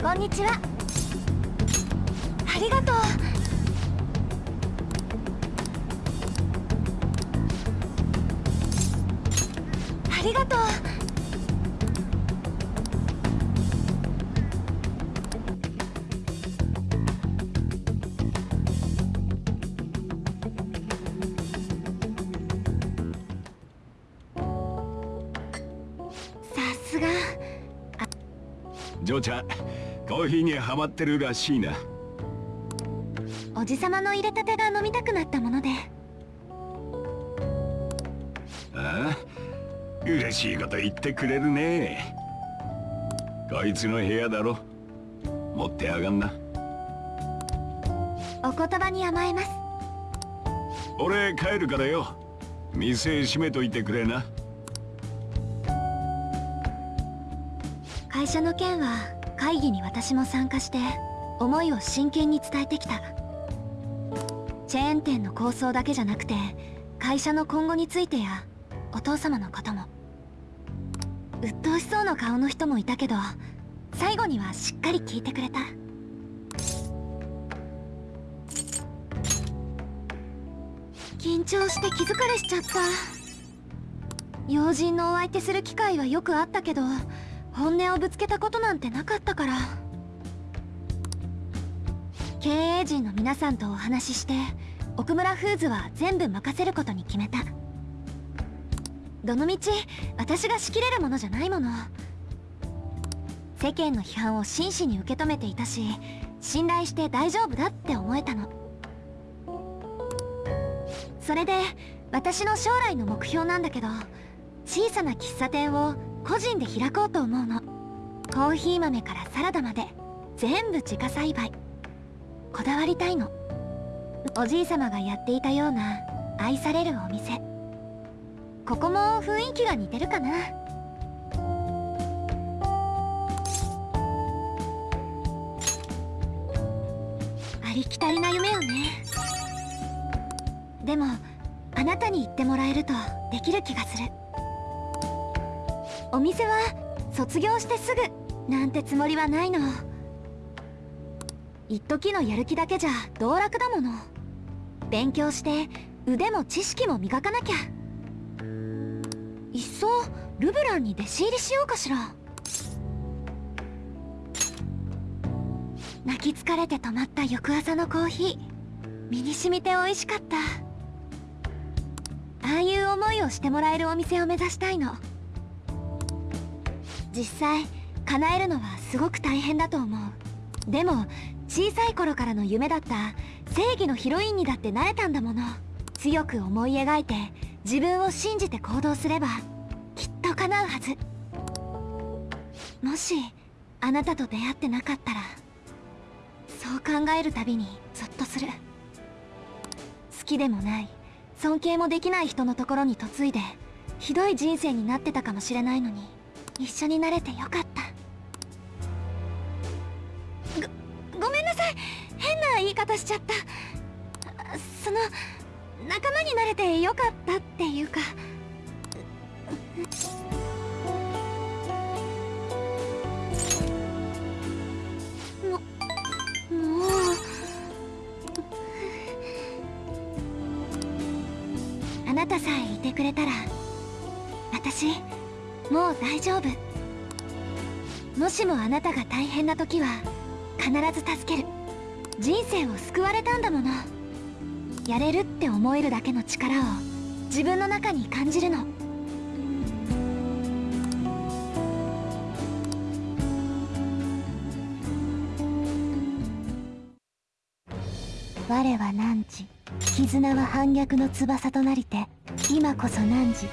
こんにちは」ジョーちゃんコーヒーにハマってるらしいな。おじさまの入れたてが飲みたくなったもので。ああ？嬉しいこと言ってくれるね。こいつの部屋だろ。持ってやがんな。お言葉に甘えます。俺帰るからよ。店閉めといてくれな。会社の件は会議に私も参加して思いを真剣に伝えてきた。チェーン店の構想だけじゃなくて会社の今後についてやお父様のことも。鬱陶しそうな顔の人もいたけど最後にはしっかり聞いてくれた。緊張して気疲れしちゃった。要人のお相手する機会はよくあったけど本音をぶつけたことなんてなかったから。経営陣の皆さんとお話しして奥村フーズは全部任せることに決めた。どのみち私が仕切れるものじゃないもの。世間の批判を真摯に受け止めていたし信頼して大丈夫だって思えたの。それで私の将来の目標なんだけど小さな喫茶店を個人で開こうと思うの。コーヒー豆からサラダまで。全部自家栽培。こだわりたいの。おじいさまがやっていたような愛されるお店。ここも雰囲気が似てるかな。ありきたりな夢よね。でもあなたに言ってもらえるとできる気がする。お店は卒業してすぐなんてつもりはないの。一時のやる気だけじゃ道楽だもの。勉強して腕も知識も磨かなきゃ。いっそルブランに弟子入りしようかしら。泣き疲れて止まった翌朝のコーヒー。身に染みて美味しかった。ああいう思いをしてもらえるお店を目指したいの。実際叶えるのはすごく大変だと思う。でも小さい頃からの夢だった正義のヒロインにだってなれたんだもの。強く思い描いて自分を信じて行動すればきっと叶うはず。もしあなたと出会ってなかったらそう考えるたびにゾッとする。好きでもない尊敬もできない人のところに嫁いでひどい人生になってたかもしれないのに。一緒になれてよかった。ごごめんなさい。変な言い方しちゃった。その仲間になれてよかったっていうか。ももう。あなたさえいてくれたら私もう大丈夫。もしもあなたが大変な時は必ず助ける。人生を救われたんだもの。やれるって思えるだけの力を自分の中に感じるの。我は汝絆は反逆の翼となりて今こそ汝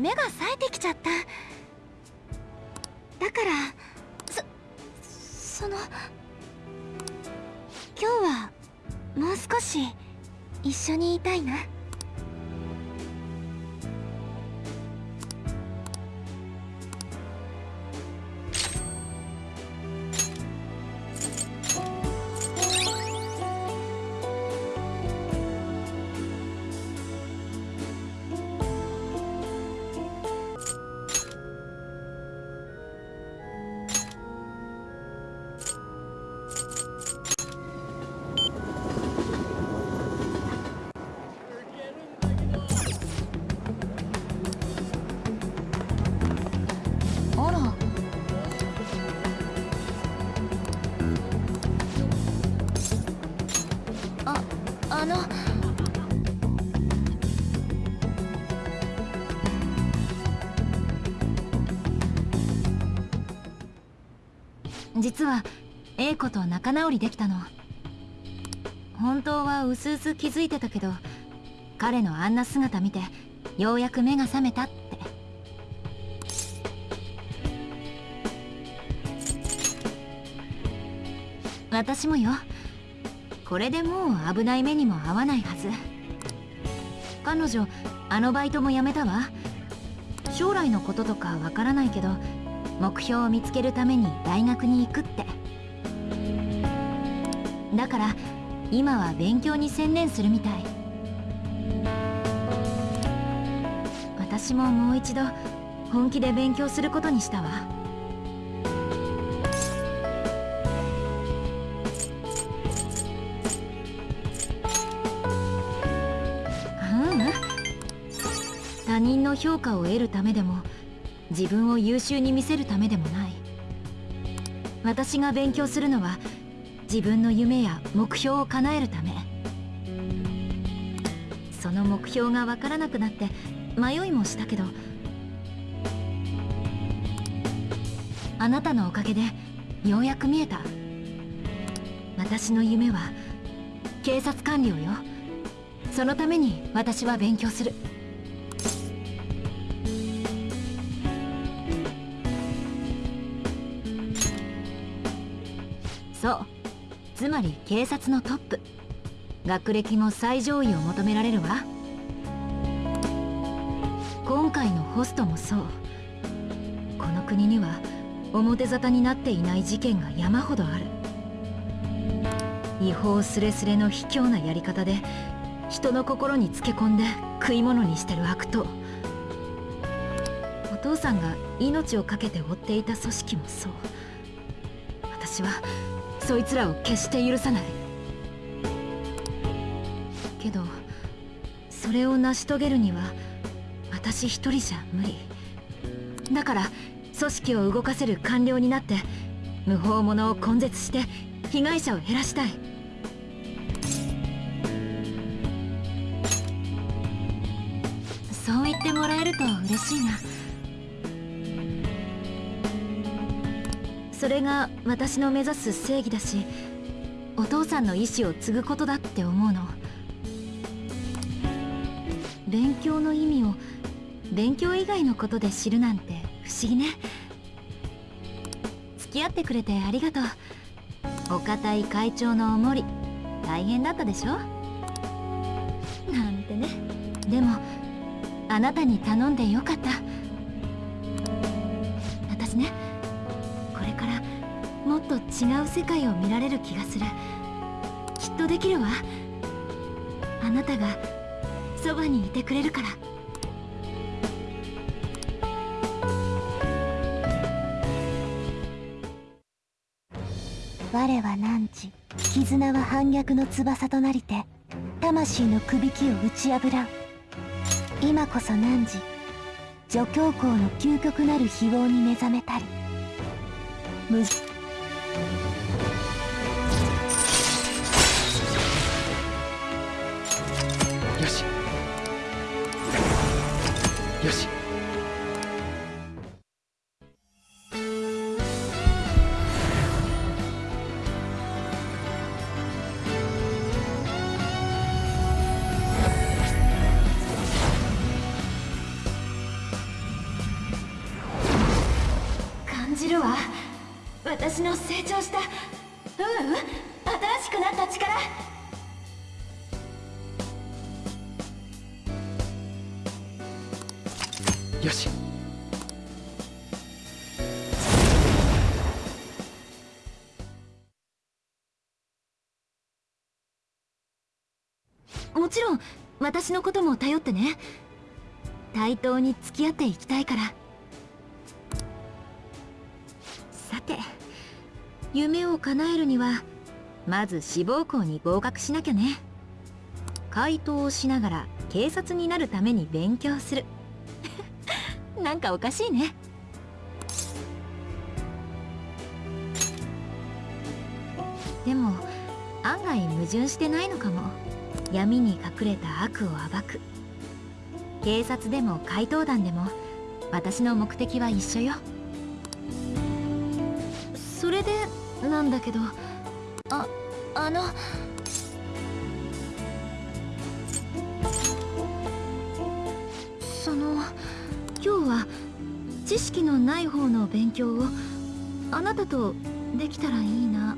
目が冴え実は英子と仲直りできたの。本当はうすうす気づいてたけど彼のあんな姿見てようやく目が覚めたって。私もよ。これでもう危ない目にも合わないはず。彼女あのバイトも辞めたわ。将来のこととかわからないけど目標を見つけるために大学に行くって。だから今は勉強に専念するみたい。私ももう一度本気で勉強することにしたわ。ううん？他人の評価を得るためでも自分を優秀に見せるためでもない。私が勉強するのは自分の夢や目標を叶えるため。その目標がわからなくなって迷いもしたけどあなたのおかげでようやく見えた。私の夢は警察官僚よ。そのために私は勉強する。り警察のトップ。学歴も最上位を求められるわ。今回のホストもそう。この国には表沙汰になっていない事件が山ほどある。違法すれすれの卑怯なやり方で人の心につけ込んで食い物にしてる悪党。お父さんが命を懸けて追っていた組織もそう。私はそいつらを決して許さない。けどそれを成し遂げるには私一人じゃ無理。だから組織を動かせる官僚になって無法者を根絶して被害者を減らしたい。そう言ってもらえると嬉しいな。それが私の目指す正義だしお父さんの意志を継ぐことだって思うの。勉強の意味を勉強以外のことで知るなんて不思議ね。付き合ってくれてありがとう。お堅い会長のおもり大変だったでしょ？なんてね。でもあなたに頼んでよかった。違う世界を見られる気がする。きっとできるわ。あなたがそばにいてくれるから。我は汝絆は反逆の翼となりて魂のくびきを打ち破らん。今こそ汝助教校の究極なる非業に目覚めたり。無よよし。感じるわ。私の成長した私のことも頼ってね。対等に付き合っていきたいから。さて夢を叶えるにはまず志望校に合格しなきゃね。回答をしながら警察になるために勉強する。なんかおかしいね。でも案外矛盾してないのかも。闇に隠れた悪を暴く。警察でも怪盗団でも私の目的は一緒よ。それでなんだけどああのその今日は知識のない方の勉強をあなたとできたらいいな。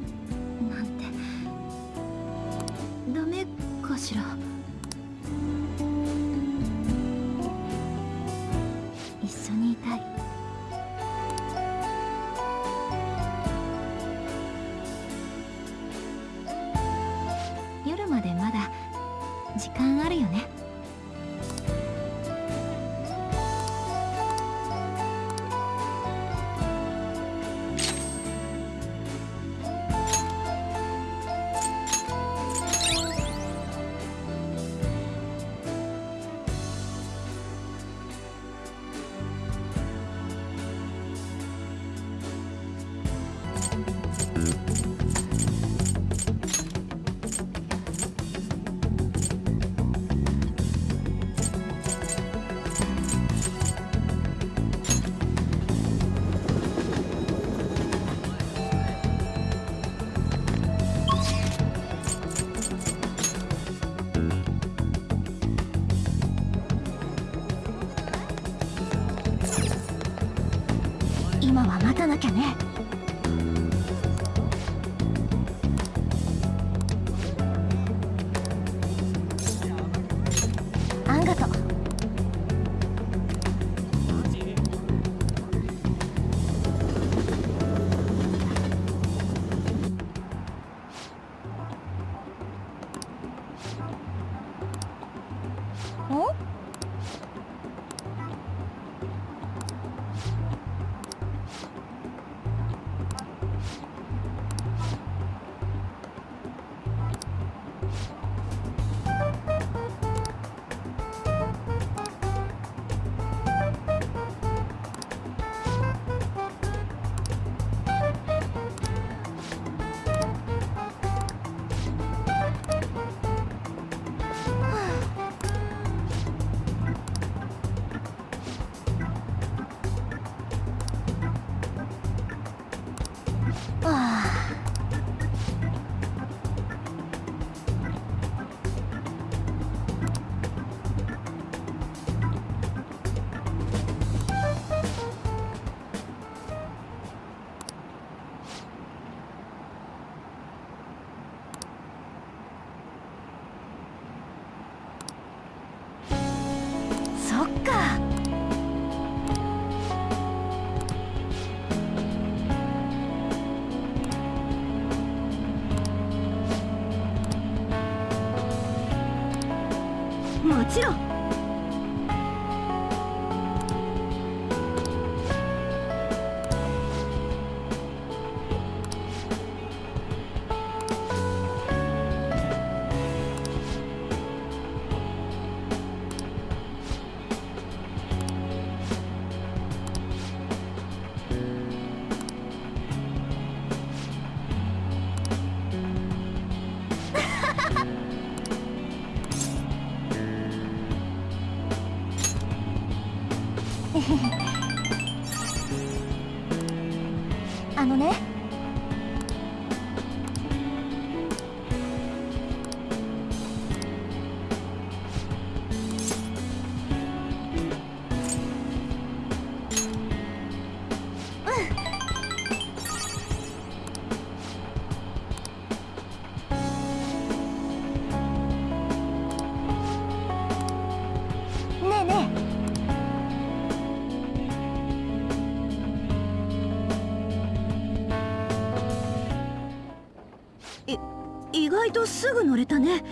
とすぐ乗れたね。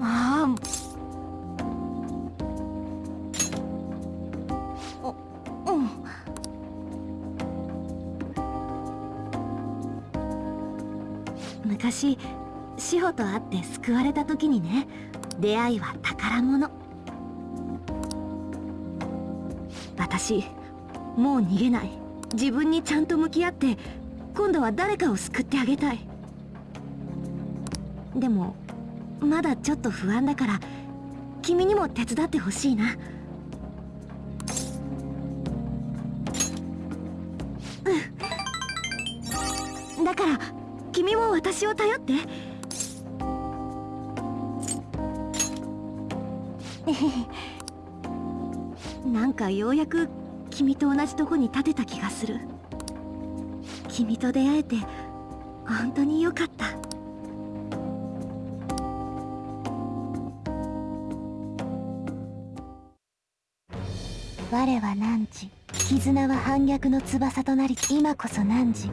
ああうん。昔志保と会って救われた時にね出会いは宝物。私もう逃げない。自分にちゃんと向き合って今度は誰かを救ってあげたい。でもまだちょっと不安だから君にも手伝ってほしいな。うん。だから君も私を頼って。なんかようやく君と同じとこに立てた気がする。君と出会えて本当によかった。我は汝絆は反逆の翼となり今こそ汝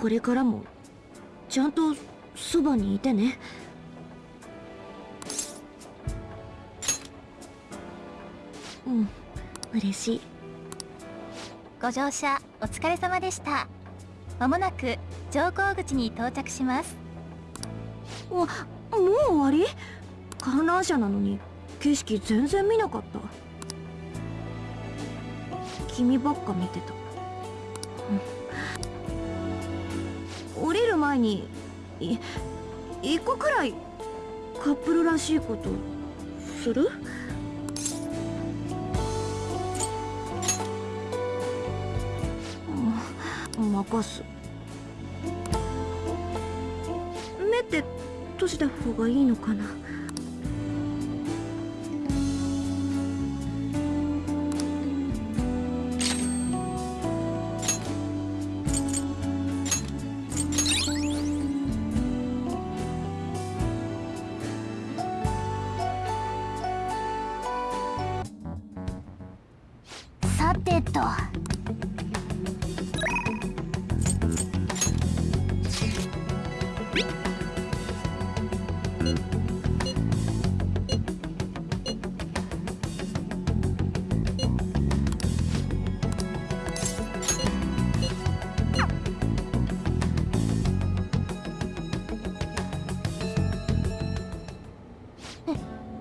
これからもちゃんとそばにいてね。うん嬉しい。ご乗車お疲れ様でした。まもなく乗降口に到着します。もう終わり？観覧車なのに景色全然見なかった。君ばっか見てた、うん前に一個くらいカップルらしいこと。する？うん。任す。目って閉じた方がいいのかな？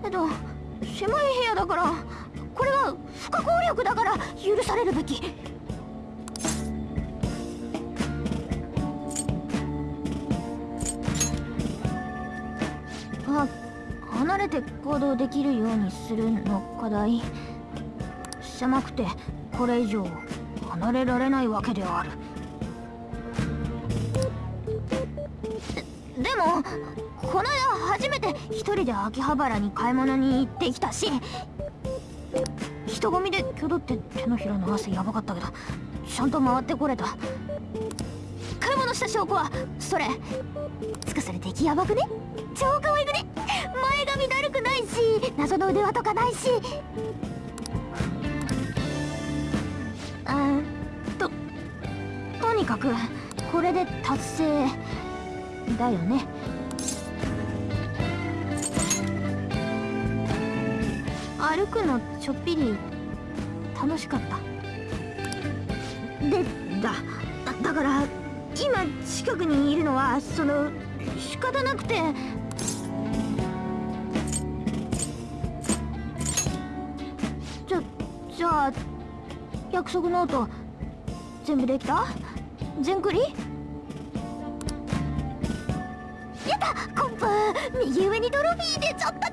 えっと狭い部屋だからこれは不可抗力だから許されるべき。あ離れて行動できるようにするの課題狭くてこれ以上離れられないわけである。ででもこの間初めて一人で秋葉原に買い物に行ってきたし人混みで挙動って手のひらの汗やばかったけどちゃんと回ってこれた。買い物した証拠はそれ。つかそれ出来やばくね？超可愛くね？前髪だるくないし謎の腕輪とかないし。あーととにかくこれで達成だよね。歩くのちょっぴり楽しかった。でだだから今近くにいるのはその仕方なくて。じゃじゃあ約束ノート全部できた？全クリ？やった！コンプ右上にトロフィー出ちゃった！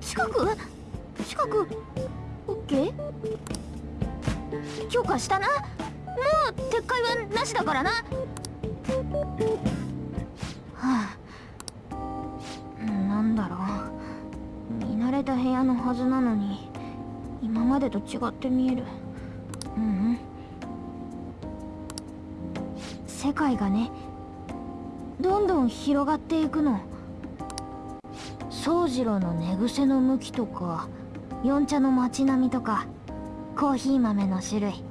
ち近く近くオッケー？許可したな？もう撤回はなしだからな。はあ。なんだろう。見慣れた部屋のはずなのに今までと違って見える。ううん。世界がねどんどん広がっていくの。宗次郎の寝癖の向きとか四茶の街並みとかコーヒー豆の種類。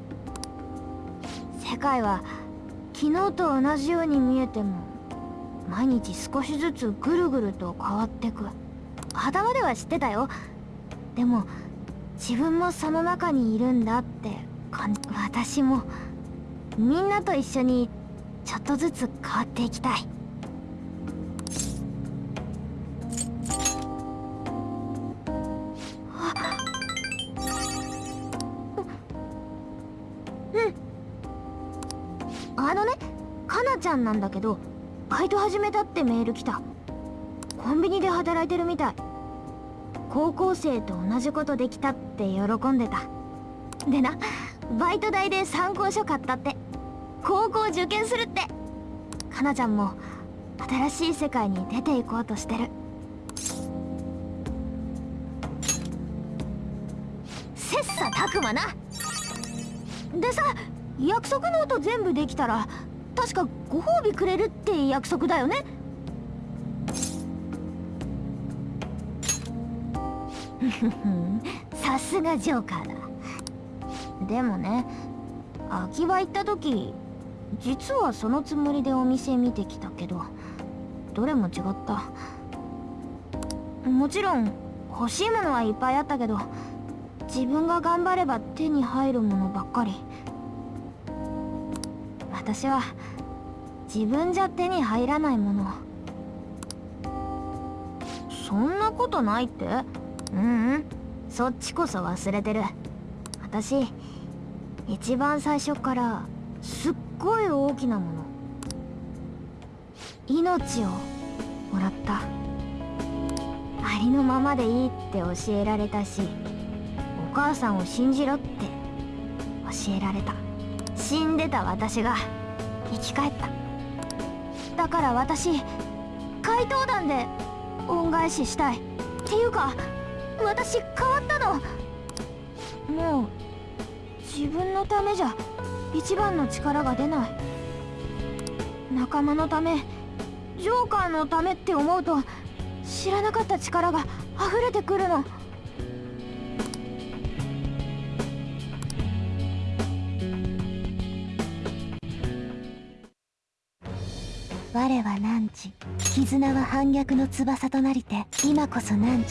世界は昨日と同じように見えても毎日少しずつぐるぐると変わってく。頭では知ってたよ。でも自分もその中にいるんだって感じ。私もみんなと一緒にちょっとずつ変わっていきたい。なちゃんなんだけどバイト始めたってメール来た。コンビニで働いてるみたい。高校生と同じことできたって喜んでた。でなバイト代で参考書買ったって。高校受験するって。かなちゃんも新しい世界に出ていこうとしてる。切磋琢磨な。でさ約束ノート全部できたら確かご褒美くれるって約束だよね。さすがジョーカーだ。でもね秋葉行った時実はそのつもりでお店見てきたけどどれも違った。もちろん欲しいものはいっぱいあったけど自分が頑張れば手に入るものばっかり。私は自分じゃ手に入らないもの。そんなことないって？うんうん。そっちこそ忘れてる。私一番最初からすっごい大きなもの。命をもらった。ありのままでいいって教えられたしお母さんを信じろって教えられた。死んでた私が生き返った。だから私怪盗団で恩返ししたい。っていうか私変わったの。もう自分のためじゃ一番の力が出ない。仲間のためジョーカーのためって思うと知らなかった力が溢れてくるの。我は汝絆は反逆の翼となりて今こそ汝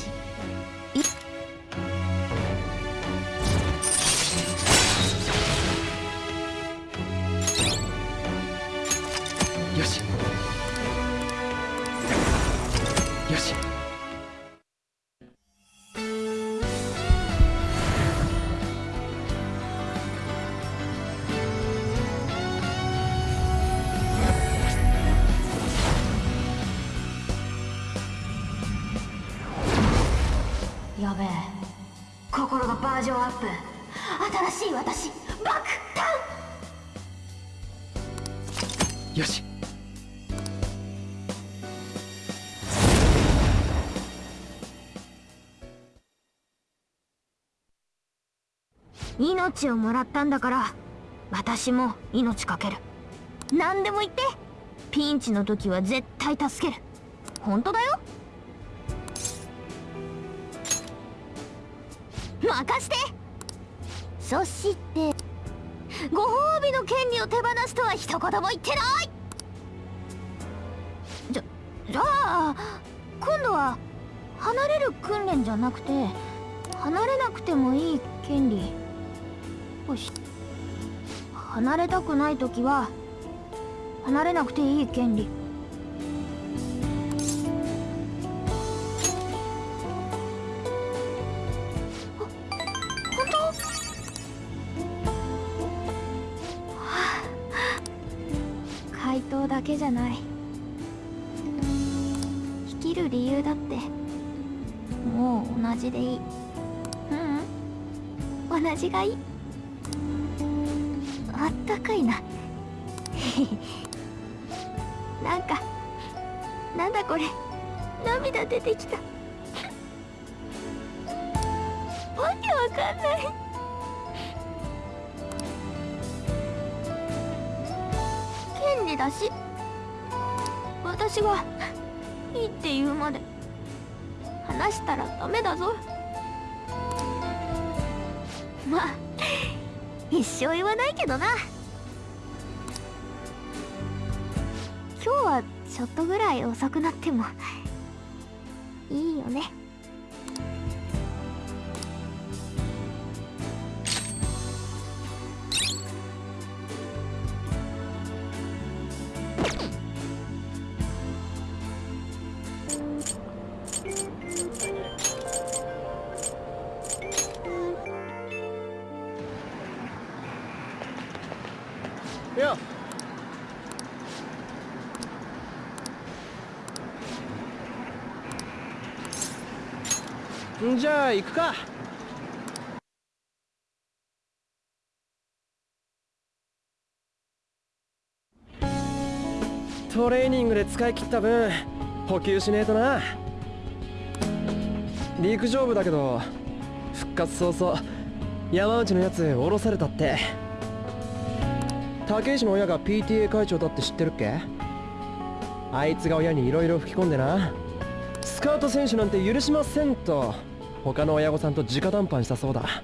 心がバージョンアップ新しい私爆弾よし。命をもらったんだから私も命かける。何でも言って。ピンチの時は絶対助ける。本当だよ。任して。そしてご褒美の権利を手放すとは一言も言ってない。じゃじゃあ今度は離れる訓練じゃなくて離れなくてもいい権利よし離れたくない時は離れなくていい権利。ゃない。生きる理由だって。もう同じでいい。ううん。同じがいい。あったかいな。なんかなんだこれ。涙出てきた。わけわかんない。権利だし。私がいいって言うまで話したらダメだぞ。まあ一生言わないけどな。今日はちょっとぐらい遅くなってもいいよね。じゃあ行くか。トレーニングで使い切った分補給しねえとな。陸上部だけど復活早々山内のやつ降ろされたって。竹石の親が PTA 会長だって知ってるっけ？あいつが親に色々吹き込んでな。スカウト選手なんて許しませんと他の親御さんと直談判したそうだ。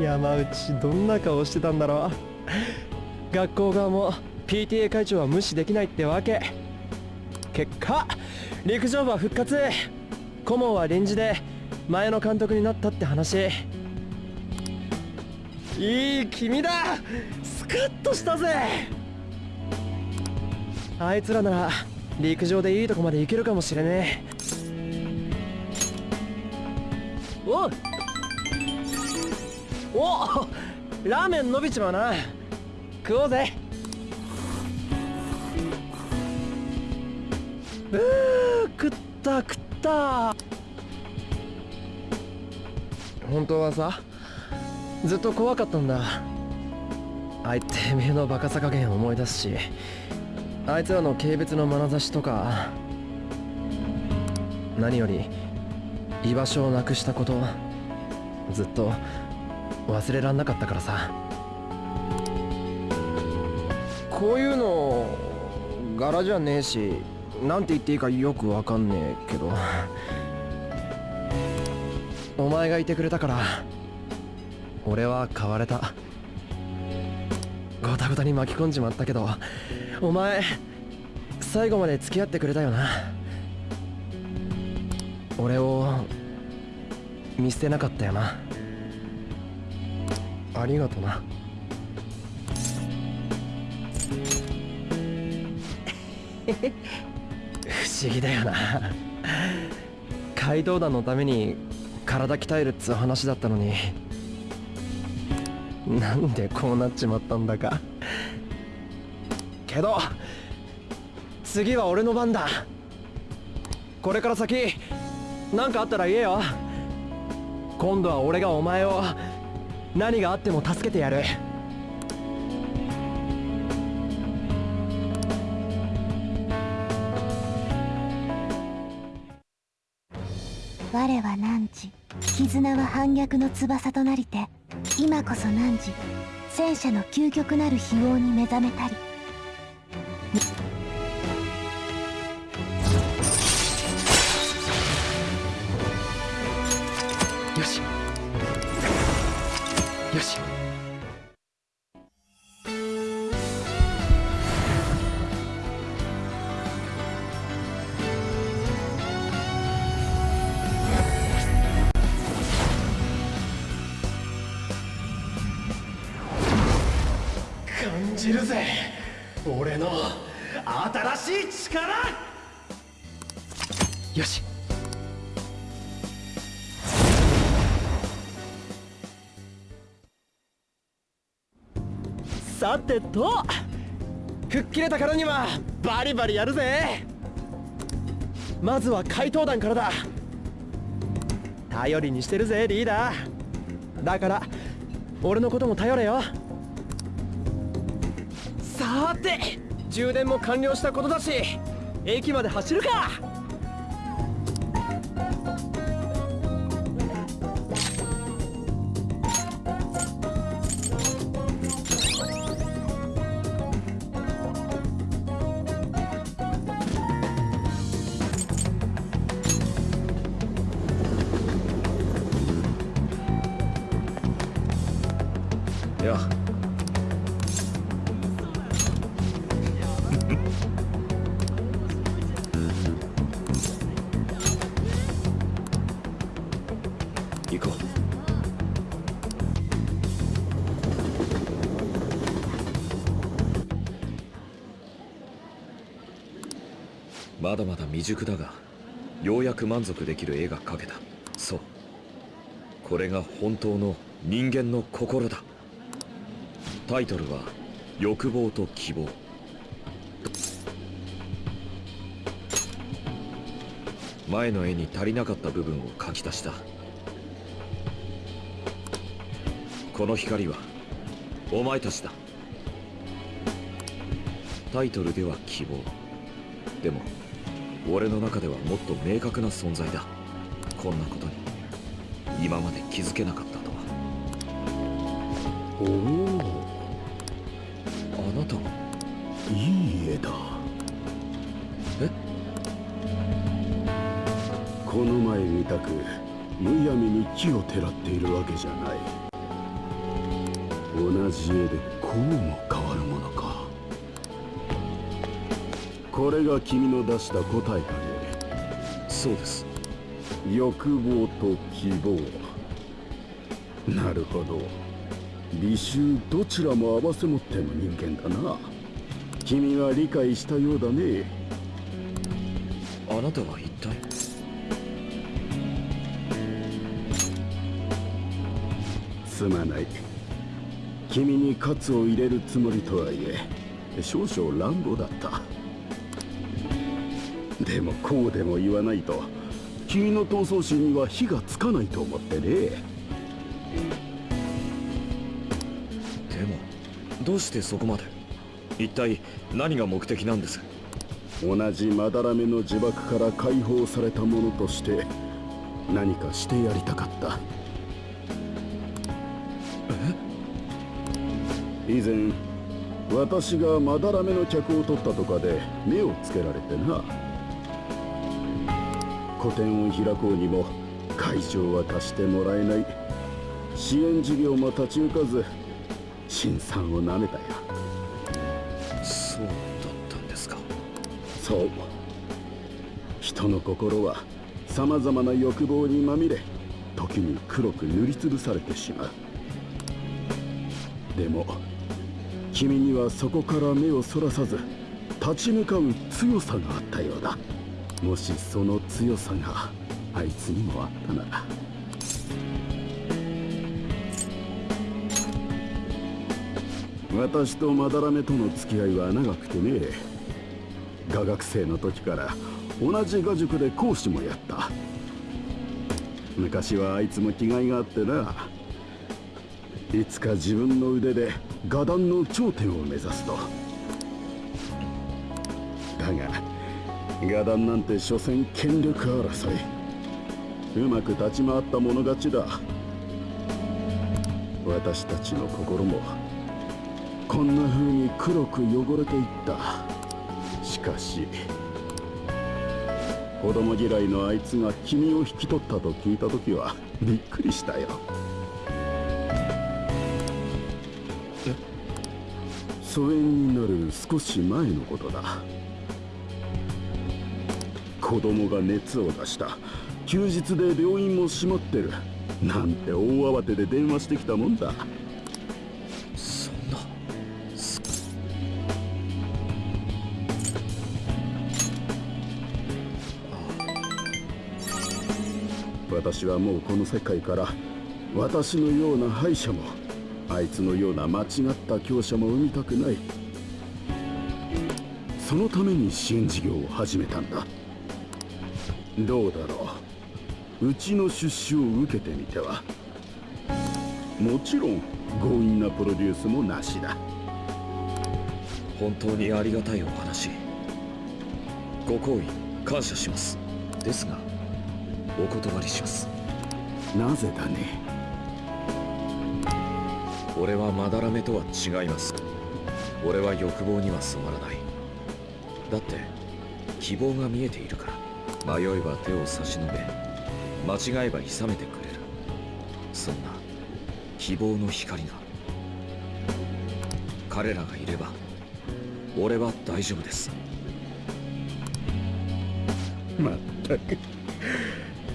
山内どんな顔してたんだろう。学校側も PTA 会長は無視できないってわけ。結果陸上部は復活。顧問は臨時で前の監督になったって話。いい君だ。スカッとしたぜ。あいつらなら陸上でいいとこまで行けるかもしれねえ。おおラーメン伸びちまうな。食おうぜ。うー食った食った。本当はさずっと怖かったんだ。あいてめえのバカさ加減思い出すし。あいつらの軽蔑の眼差しとか何より居場所をなくしたことずっと忘れらんなかったからさ。こういうの柄じゃねえしなんて言っていいかよくわかんねえけど。お前がいてくれたから俺は変われた。ゴタゴタに巻き込んじまったけどお前最後まで付き合ってくれたよな。俺を見捨てなかったよな。ありがとな。不思議だよな。街道団のために体鍛えるっつう話だったのに。なんでこうなっちまったんだか。けど次は俺の番だ。これから先何かあったら言えよ。今度は俺がお前を何があっても助けてやる。我は汝絆は反逆の翼となりて今こそ汝戦車の究極なる非王に目覚めたり。てと。吹っ切れたからにはバリバリやるぜ。まずは怪盗団からだ。頼りにしてるぜリーダー。だから俺のことも頼れよ。さて充電も完了したことだし駅まで走るか。未熟だがようやく満足できる絵が描けた。そう。これが本当の人間の心だ。タイトルは「欲望と希望」前の絵に足りなかった部分を描き足した。この光はお前たちだ。タイトルでは希望。でも俺の中ではもっと明確な存在だ。こんなことに今まで気づけなかったとは。おお。あなたがいい絵だ。え？この前みたくむやみに木をてらっているわけじゃない。同じ絵でこうも変これが君の出した答えかね。そうです。欲望と希望。なるほど。美醜どちらも合わせ持っての人間だな。君は理解したようだね。あなたは一体？すまない。君にカツを入れるつもりとはいえ少々乱暴だったでもこうでも言わないと君の闘争心には火がつかないと思ってね。でもどうしてそこまで？一体何が目的なんです？同じまだらめの呪縛から解放された者として何かしてやりたかった。以前私がまだらめの客を取ったとかで目をつけられてな個展を開こうにも会場は貸してもらえない。支援事業も立ち行かず辛酸をなめたよ。そうだったんですか。そう。人の心は様々な欲望にまみれ時に黒く塗りつぶされてしまう。でも君にはそこから目をそらさず立ち向かう強さがあったようだもしその強さがあいつにもあったなら。私とまだらめとの付き合いは長くてね。画学生の時から同じ画塾で講師もやった。昔はあいつも気概があってな。いつか自分の腕で画壇の頂点を目指すと。だが画壇なんて所詮権力争い。うまく立ち回った者勝ちだ。私たちの心もこんな風に黒く汚れていった。しかし子供嫌いのあいつが君を引き取ったと聞いた時はびっくりしたよ。疎遠になる少し前のことだ。子供が熱を出した。休日で病院も閉まってる。なんて大慌てで電話してきたもんだ。そんな。私はもうこの世界から私のような敗者もあいつのような間違った強者も生みたくない。そのために支援事業を始めたんだどうだろう。うちの出資を受けてみては。もちろん強引なプロデュースもなしだ。本当にありがたいお話。ご好意感謝します。ですがお断りします。なぜだね。俺はまだらめとは違います。俺は欲望には染まらない。だって希望が見えているから迷えば手を差し伸べ間違えば諌めてくれる。そんな希望の光が。彼らがいれば俺は大丈夫です。まったく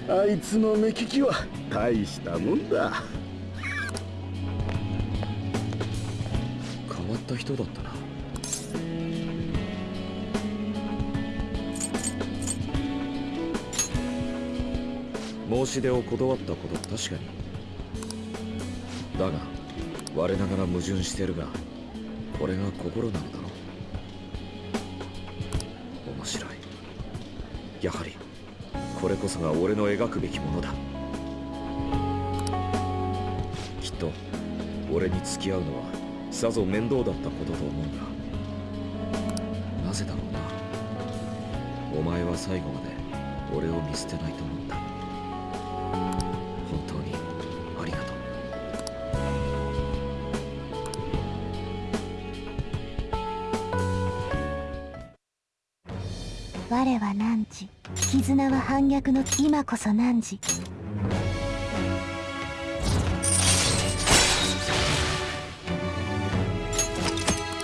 あいつの目利きは大したもんだ。変わった人だったな申し出を断ったこと確かに。だが我ながら矛盾してるがこれが心なのだろう。面白い。やはりこれこそが俺の描くべきものだ。きっと俺に付き合うのはさぞ面倒だったことと思うがなぜだろうな。お前は最後まで俺を見捨てないと思った。絆は反逆の今こそ何時？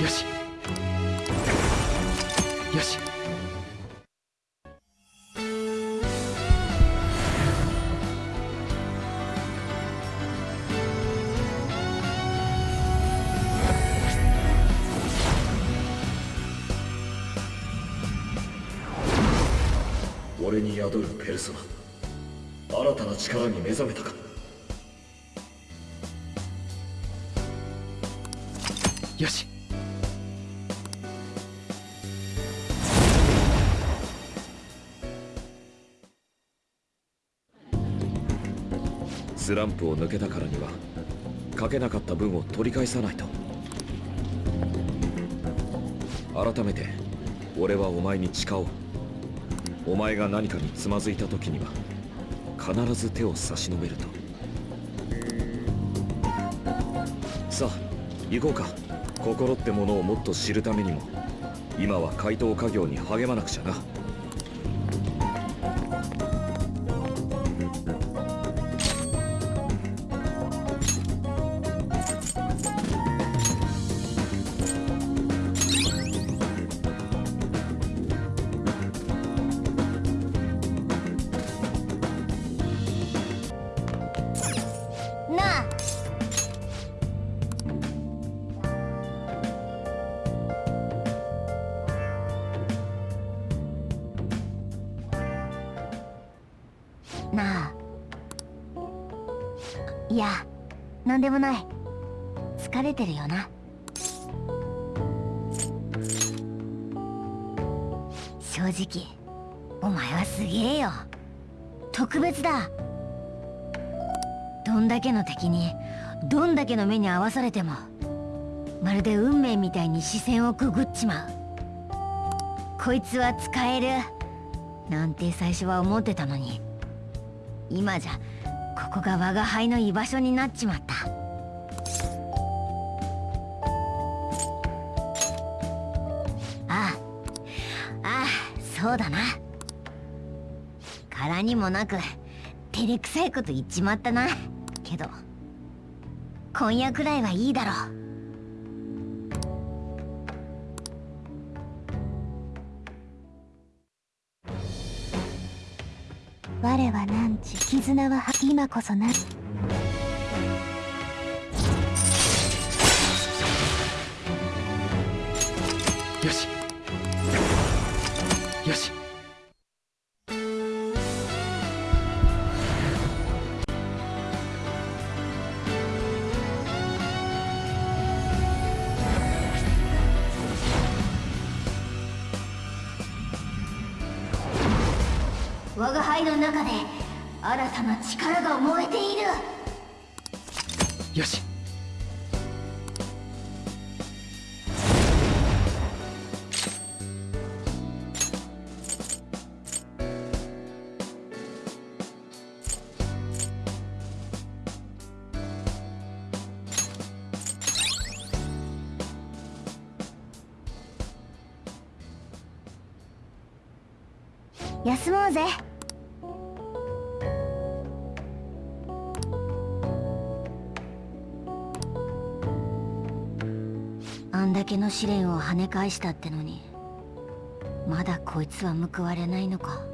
よし。よし。宿るペルソナ。新たな力に目覚めたか。よし。スランプを抜けたからにはかけなかった分を取り返さないと。改めて俺はお前に誓おうお前が何かにつまずいた時には必ず手を差し伸べると。さあ行こうか。心ってものをもっと知るためにも今は怪盗家業に励まなくちゃな。なんでもない。疲れてるよな。正直お前はすげえよ。特別だ。どんだけの敵にどんだけの目に合わされてもまるで運命みたいに視線をくぐっちまう。こいつは使える。なんて最初は思ってたのに。今じゃここが我が輩の居場所になっちまった。ああああそうだな。柄にもなく照れくさいこと言っちまったな。けど今夜くらいはいいだろう。我は何時絆は今こそな愛の中で新たな力が燃え返したってのにまだこいつは報われないのか。